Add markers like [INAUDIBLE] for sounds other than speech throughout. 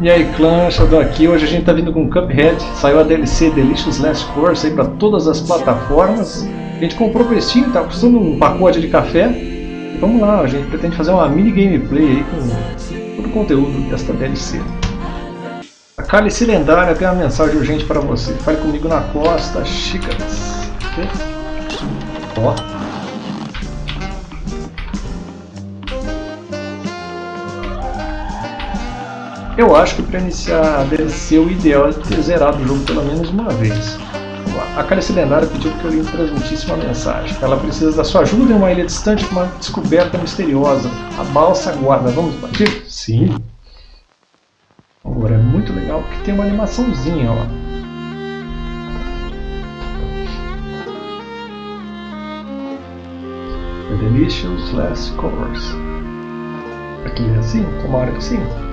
E aí clã, Shadow aqui, hoje a gente tá vindo com Cuphead, saiu a DLC Delicious Last Course aí pra todas as plataformas. A gente comprou o Steam, tá custando um pacote de café. E vamos lá, a gente pretende fazer uma mini gameplay aí com todo o conteúdo desta DLC. A cálice lendária tem uma mensagem urgente para você. Fale comigo na costa, xícaras. Ó. Eu acho que para iniciar a DLC o ideal é ter zerado o jogo pelo menos uma vez. A Cálice Lendária pediu que eu lhe transmitisse uma mensagem. Ela precisa da sua ajuda em uma ilha distante com uma descoberta misteriosa. A balsa guarda. Vamos partir? Sim. Agora é muito legal porque tem uma animaçãozinha, ó. The Delicious Last Course. Aqui é assim? Tomara que sim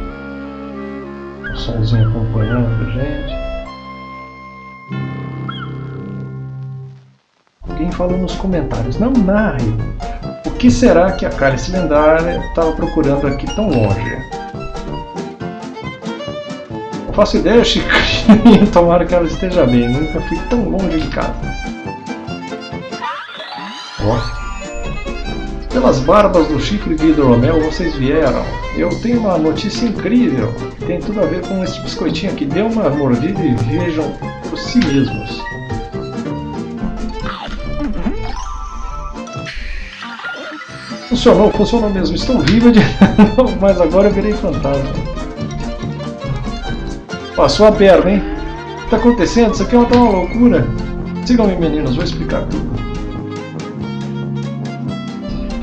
somzinho acompanhando a gente. Alguém falou nos comentários, não narre. O que será que a cálice lendária estava procurando aqui tão longe? Não faço ideia, Chicrinho. [LAUGHS] Tomara que ela esteja bem. Nunca fui tão longe de casa. Pelas barbas do chifre de hidromel vocês vieram. Eu tenho uma notícia incrível. Tem tudo a ver com esse biscoitinho aqui. Dê uma mordida e vejam por si mesmos. Funcionou, funcionou mesmo. Estou viva de [LAUGHS] mas agora eu virei fantasma. Passou a perna, hein? O que está acontecendo? Isso aqui é uma, tá uma loucura. Sigam-me, meninos, vou explicar tudo.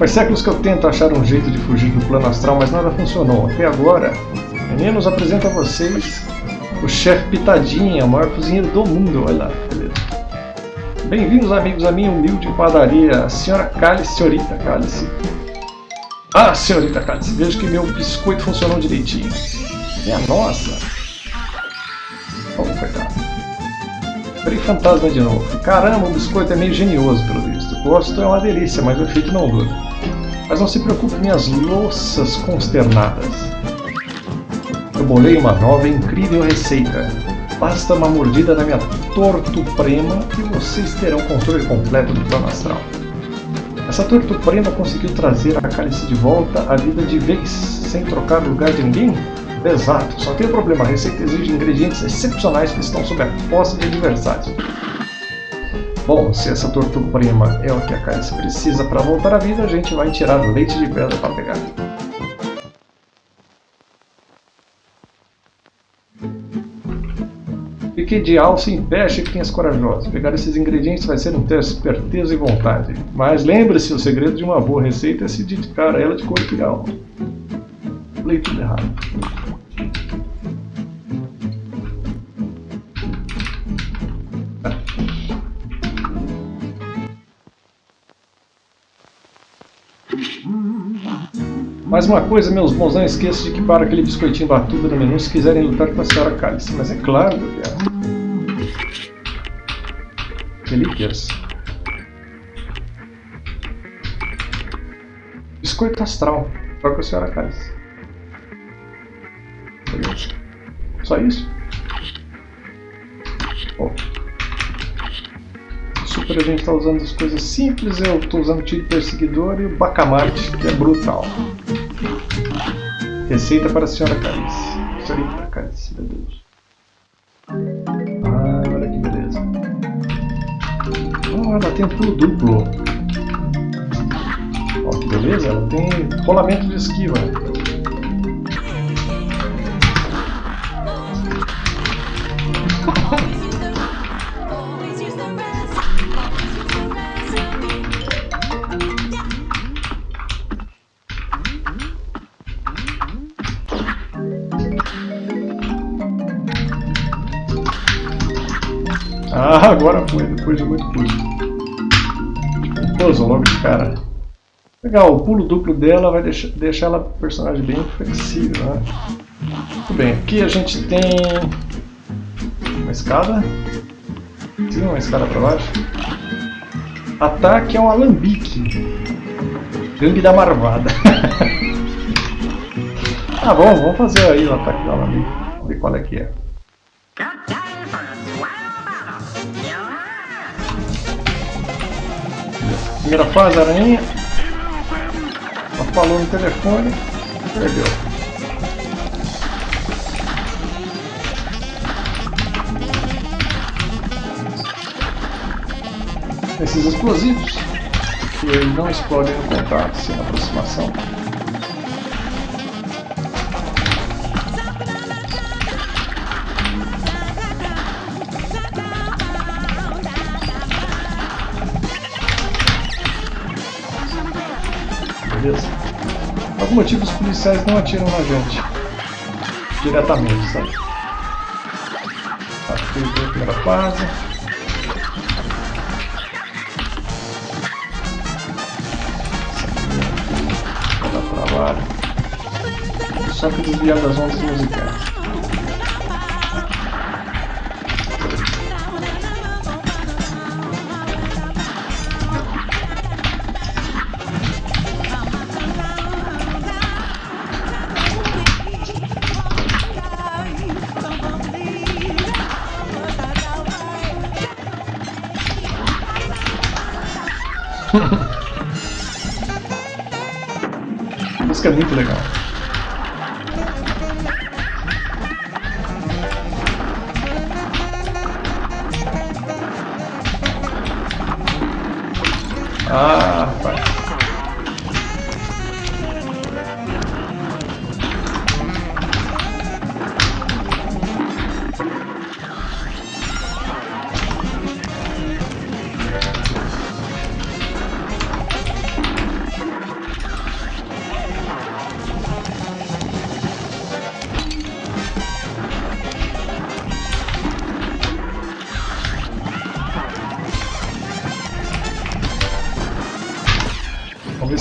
Faz séculos que eu tento achar um jeito de fugir do plano astral, mas nada funcionou. Até agora, meninos, apresento a vocês o chefe Pitadinha, o maior cozinheiro do mundo. Olha lá, beleza. Bem-vindos, amigos, à minha humilde padaria, senhora Cálice, senhorita Cálice. Ah, senhorita Cálice, vejo que meu biscoito funcionou direitinho. É a nossa. Oh, coitado. Virei fantasma de novo. Caramba, o biscoito é meio genioso, pelo visto. O gosto é uma delícia, mas o efeito não dura. Mas não se preocupe, minhas louças consternadas. Eu bolei uma nova incrível receita. Basta uma mordida na minha tortuprema e vocês terão controle completo do plano astral. Essa tortuprema conseguiu trazer a cálice de volta à vida de vez, sem trocar lugar de ninguém? Exato, só tem um problema, a receita exige ingredientes excepcionais que estão sob a posse de adversários. Bom, se essa tortuprima é o que a Cálice precisa para voltar à vida, a gente vai tirar leite de pedra para pegar. Fiquei de alça em pé, chiquinhas corajosas. Pegar esses ingredientes vai ser um teste de esperteza e vontade. Mas lembre-se, o segredo de uma boa receita é se dedicar a ela de corpo e alma. Falei tudo errado. Mais uma coisa, meus bons, não esqueça de que para aquele biscoitinho batudo no menu se quiserem lutar com a senhora Cálice. Mas é claro quero. Relíquias. Biscoito astral. Com a senhora Cálice. Só isso? Oh. Super a gente está usando as coisas simples, eu estou usando tiro perseguidor e o bacamarte, que é brutal. Receita para a senhora Calice. Senhorita Calice, meu Deus. Ah, olha que beleza. Ah, ela tem pulo duplo. Ó, que beleza, ela tem rolamento de esquiva. Ah, agora foi, depois de muito pulo. Puzzle logo de cara. Legal, o pulo duplo dela vai deixar, deixar ela personagem bem flexível, né? Muito bem, aqui a gente tem uma escada. Sim, uma escada para baixo. Ataque é um alambique. Gangue da Marvada. [LAUGHS] ah, bom, vamos fazer aí o ataque do alambique. Ver qual é que é. Primeira fase, aranha. Ela falou no telefone. Perdeu. Esses explosivos que não explodem no contato, sem aproximação. Algum motivo os policiais não atiram na gente. Diretamente, sabe? Que a primeira fase. trabalho. Só que desviar das ondas musicais. Música é muito legal. Ah,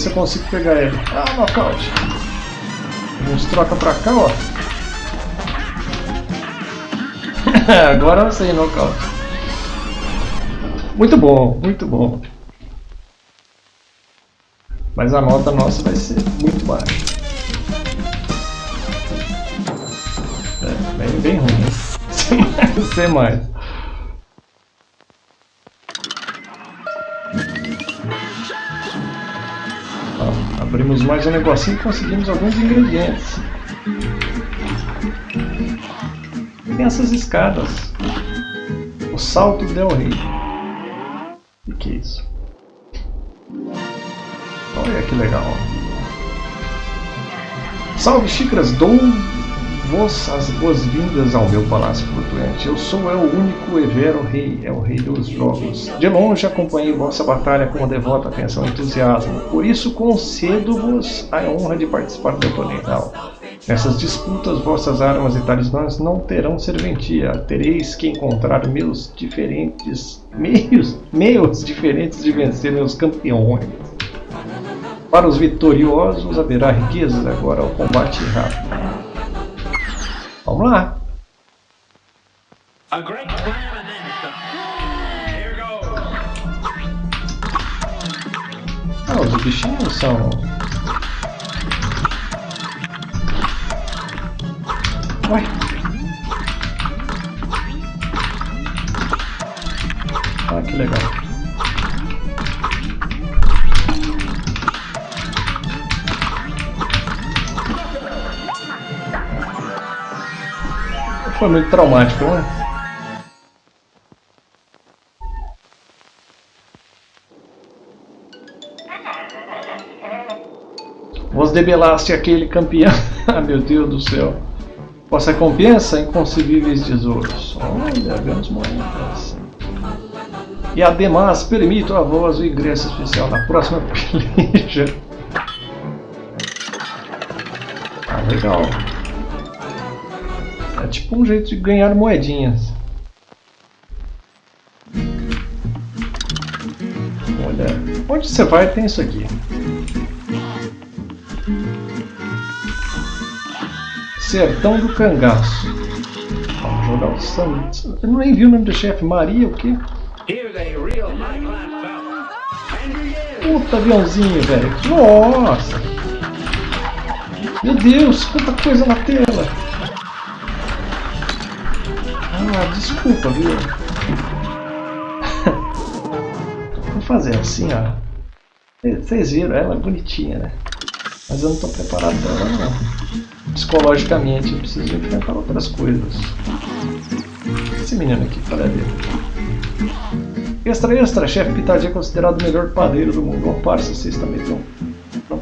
se eu consigo pegar ele. Ah, nocaute. Vamos troca pra cá, ó. [LAUGHS] Agora eu sei nocaute. Muito bom, muito bom. Mas a nota nossa vai ser muito baixa. É, bem, bem ruim. [LAUGHS] Sem mais, mais. Um negocinho e conseguimos alguns ingredientes. Tem essas escadas. O Salto Del Rey. O que é isso? Olha que legal. Salve xícaras, dou vos as boas-vindas ao meu palácio flutuante. Eu sou é o único Evero Rei, é o rei dos jogos. De longe acompanhei vossa batalha com devota atenção e entusiasmo. Por isso concedo-vos a honra de participar do torneio. Nessas disputas, vossas armas e talismãs não terão serventia. Tereis que encontrar meus diferentes meios, meios diferentes de vencer meus campeões. Para os vitoriosos haverá riquezas agora ao combate rápido. Vamos lá. Ah, os bichinhos são... Ué. Ah, que legal. Foi muito traumático, né? Vos debelaste aquele campeão. [LAUGHS] ah, meu Deus do céu. Vossa recompensa, inconcebíveis tesouros. Olha, vemos moedas. E ademais, permito a voz o ingresso especial na próxima [LAUGHS] peleja. Ah, legal. Tipo um jeito de ganhar moedinhas. Olha, onde você vai tem isso aqui. Sertão do Cangaço. Vamos jogar o Santos. Eu nem vi o nome do chefe. Maria o quê? Puta aviãozinho, velho. Nossa! Meu Deus, quanta coisa na tela! Desculpa, viu? Vou fazer assim, ó. Vocês viram, ela é bonitinha, né? Mas eu não estou preparado para ela, não. Psicologicamente, eu preciso enfrentar outras coisas. Esse menino aqui, para ver. Extra, extra, chefe Pitadinha é considerado o melhor padeiro do mundo. Ó, parça, vocês também estão... Não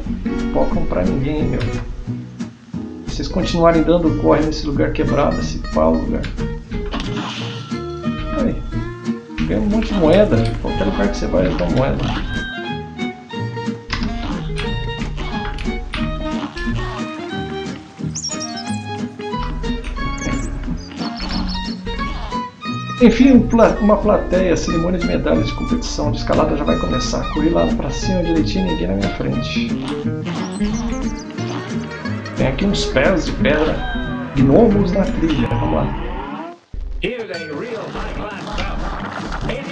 focam pra ninguém, meu. Vocês continuarem dando corre nesse lugar quebrado, esse pau lugar. Ganha um monte de moeda. Qualquer lugar que você vai, dá moeda. Enfim, uma plateia, cerimônia de medalhas de competição de escalada já vai começar. Corri lá pra cima direitinho, ninguém na minha frente. Tem aqui uns pés de pedra, gnomos na trilha, vamos lá.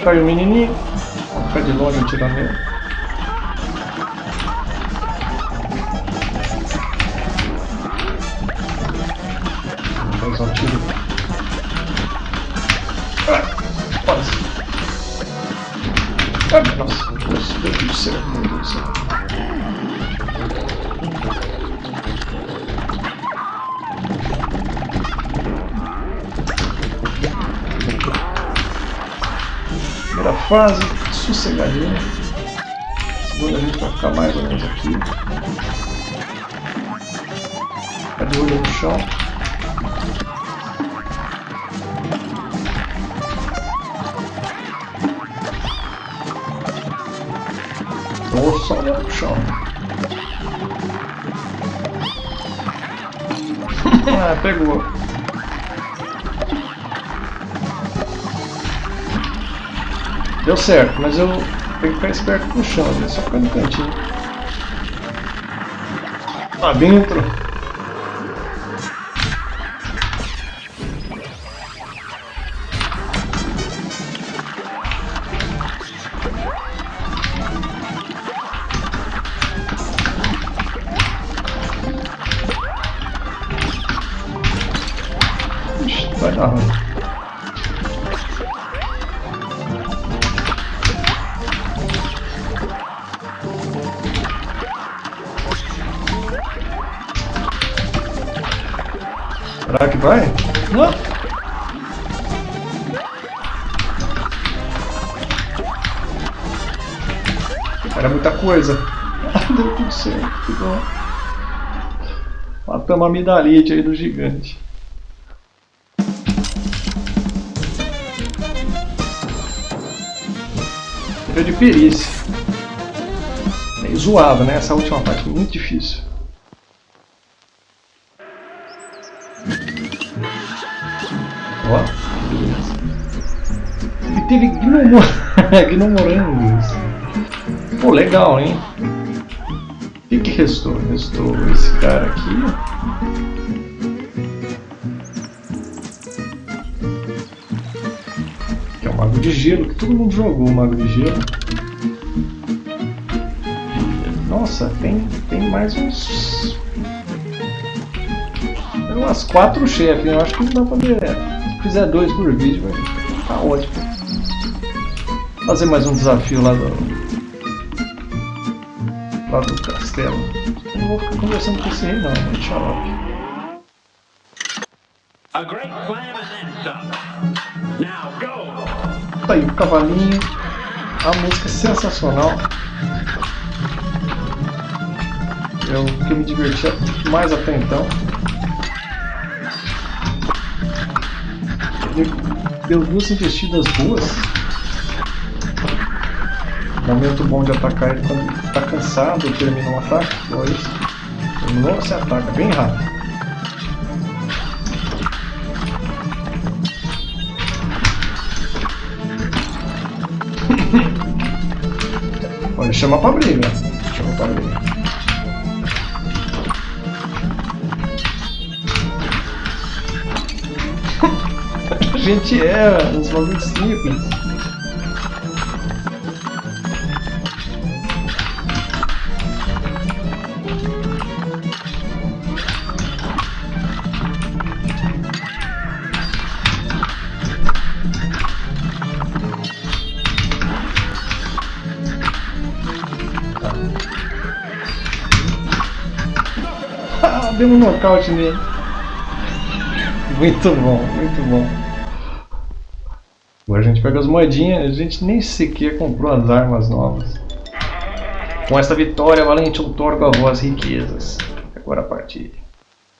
Caiu o menininho, ficar de longe tiro Quase. Ah, nossa. Fase, sossegadinho. Segunda a gente vai ficar mais ou menos aqui. Ficar de olho no chão. Vou só olhar pro chão. [LAUGHS] ah, pegou. Deu certo, mas eu tenho que ficar esperto com o chão, né? só ficar no cantinho. Lá dentro. vai dar ruim. Será que vai? Não! Era muita coisa. Deu tudo certo, que bom. Matamos a midalite aí do gigante. de perícia. Meio zoado, né? Essa última parte é muito difícil. Ó, E teve gnomor... gnomorangos. [LAUGHS] Pô, legal, hein? O que, que restou? Restou esse cara aqui. Mago de Gelo, que todo mundo jogou o Mago de Gelo. Nossa, tem, tem mais uns... Tem umas quatro chefes, eu acho que não dá pra ver. Se fizer dois por vídeo, vai ficar ótimo. Vou fazer mais um desafio lá do... Lá do castelo. Eu não vou ficar conversando com esse rei não, vou deixar lá. Tá aí, o cavalinho. A música é sensacional. É o que me divertia mais até então. Deu duas investidas boas. Momento bom de atacar ele quando está cansado e termina um ataque. Dois. Terminou, você ataca bem rápido. Pode chamar pra briga. Chama pra briga. gente erra nos bagulhos simples. Ah, deu um nocaute nele. Muito bom, muito bom. Gente pega as moedinhas, a gente nem sequer comprou as armas novas. Com esta vitória, Valente outorga a vós riquezas. Agora partir.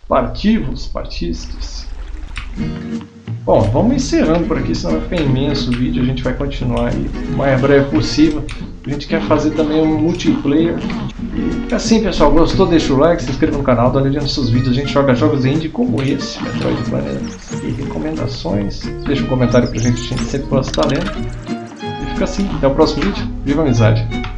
Partivos, partistes. Bom, vamos encerrando por aqui, senão vai ficar imenso o vídeo. A gente vai continuar aí o mais breve possível. A gente quer fazer também um multiplayer. E assim, pessoal, gostou? Deixa o like, se inscreva no canal, dá olhadinha nos seus vídeos. A gente joga jogos indie como esse, Metroidvania e recomendações. Deixa um comentário pra gente, a gente sempre gosta de estar lendo. E fica assim, até o próximo vídeo. Viva a amizade!